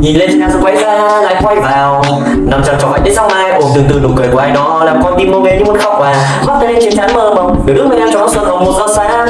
Nhìn lên xe rồi quay ra, lại quay vào. Nằm trong trò đến sáng mai, ôm từ từ nụ cười của ai đó, Làm con tim mơ mê như muốn khóc và Mắt tay lên trên trán mơ mộng Được đứng bên em cho nó xuân hồng một giờ sáng.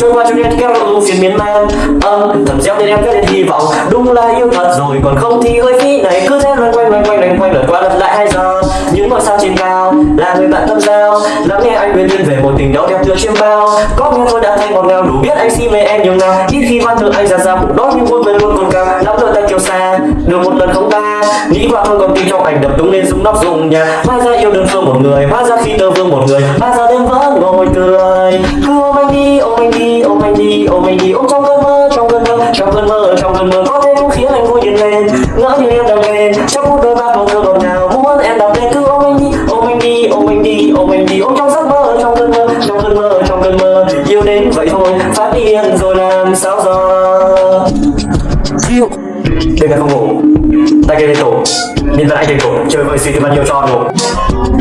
Trôi qua cho đêm kéo lâu phiền miên man. Âm thầm gieo tên em cái lên hy vọng, Đúng là yêu thật rồi, còn không thì hơi phí này. Cứ thế loanh quanh loanh quanh loanh quanh lượt qua lật lại hai giờ Những ngôi sao trên cao, là người bạn tâm giao, Lắng nghe anh uyên duyên một tình đau đẹp tựa chiêm bao. Có nghe tôi đã thấy ngọt ngào, đủ biết anh xin về em nhiều nào Ít khi văn thơ anh ra ra cũng đó nhưng vui bên luôn còn cao Nắm đôi tay kiều xa được một lần không ta Nghĩ qua không còn tin trong ảnh đập đúng lên súng nóc dùng nhà. Hóa ra yêu đơn phương một người, Hóa ra khi tơ vương một người, Hóa ra đêm vỡ ngồi cười. Cứ ôm anh đi, ôm anh đi, ôm anh đi, ôm anh đi. Ôm trong cơn mơ, trong cơn mơ, trong cơn mơ, trong cơn mơ. Có thể cũng khiến anh vui nhìn lên, ngỡ như em đang lên trong phút đời ba màu thơ ngọt ngào, muốn em đọc lên cứ ôm anh trong cơn mơ, trong cơn mơ. Yêu đến vậy thôi, phát điên rồi làm sao giờ? Yêu đêm nay không ngủ. Tay cây lên tổ. Nhìn lại anh trên cổ, chơi vơi suy thì bao nhiêu cho đủ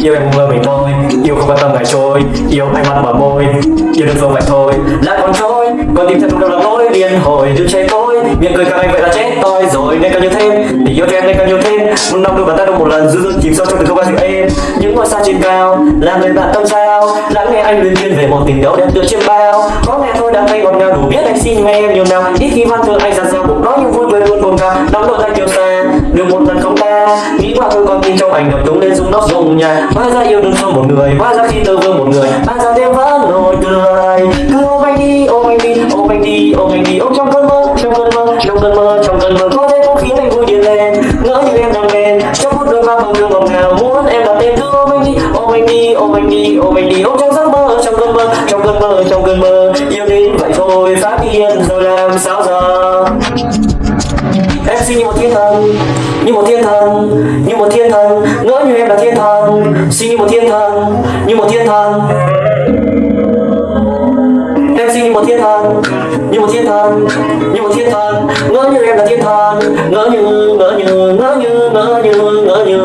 yêu em mơ mình thôi. Yêu không quan tâm ngày trôi. Yêu anh mắt mở môi. Yêu được phương vậy thôi. Lại còn trôi còn tìm thật trong đầu là nỗi điên hồi đừng cháy tôi. Miệng cười càng anh vậy là chết tôi. Rồi nên càng nhiều thêm, tình yêu cho em nên càng nhiều thêm. Một năm đôi bàn tay đâu một lần dư dư chìm sâu trong từng không gian sự êm những ngôi sao trên cao làm người bạn tâm sao? Lắng nghe anh luyến viên về một tình đấu đẹp tựa trên bao. Có nghe thôi, đã thấy ngọt ngào, đủ biết anh xin nghe em nhiều nào. Ít khi văn thơ anh ra sao, bụng nói như vui cười luôn buồn cao nắm đôi tay kiều xa, được một lần không ta nghĩ qua thôi con tin trong ảnh đập tung lên rung nóc rung nhà. Hóa ra yêu đương không một người, hóa ra khi tơ vương một người. Hóa ra đêm vẫn nỗi cười. Cứ ôm anh đi, ôm anh đi đi ôm anh đi ôm trong cơn mơ, trong cơn mơ, trong cơn mơ, trong cơn mơ. Có thể cũng khiến anh vui điên lên, ngỡ như em đang bên. Trong phút đôi ba bầu đường ngọt ngào, muốn em đặt tên cứ ôm anh đi ôm anh đi ôm anh đi ôm anh đi. Ôm trong giấc mơ trong cơn mơ, trong cơn mơ, trong cơn mơ. Yêu đến vậy thôi, phát điên rồi làm sao giờ? Em xin như một thiên thần, như một thiên thần, như một thiên thần. Ngỡ như em là thiên thần, xin như một thiên thần, như một thiên thần. Em xin như một thiên thần như một thiên thần, như một thiên thần, ngỡ như em là thiên thần. Ngỡ như ngỡ như ngỡ như ngỡ như ngỡ như.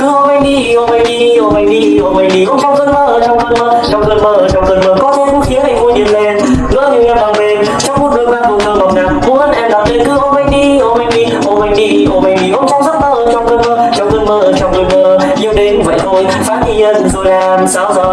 Cứ ôm anh đi, ôm anh đi, ôm anh đi, ôm anh đi. Ôm trong cơn mơ, trong cơn mơ, trong cơn mơ, trong cơn mơ. Có thể cũng khiến anh vui điên lên. Ngỡ như em đang bên trong phút đôi ba vùng thơ mộng nào muốn em đặt tên cứ ôm anh đi, ôm anh đi, ôm anh đi, ôm anh đi. Ôm trong giấc mơ, trong cơn mơ, trong cơn mơ, trong cơn mơ. Yêu đến vậy thôi, phát hiện rồi làm sao giờ?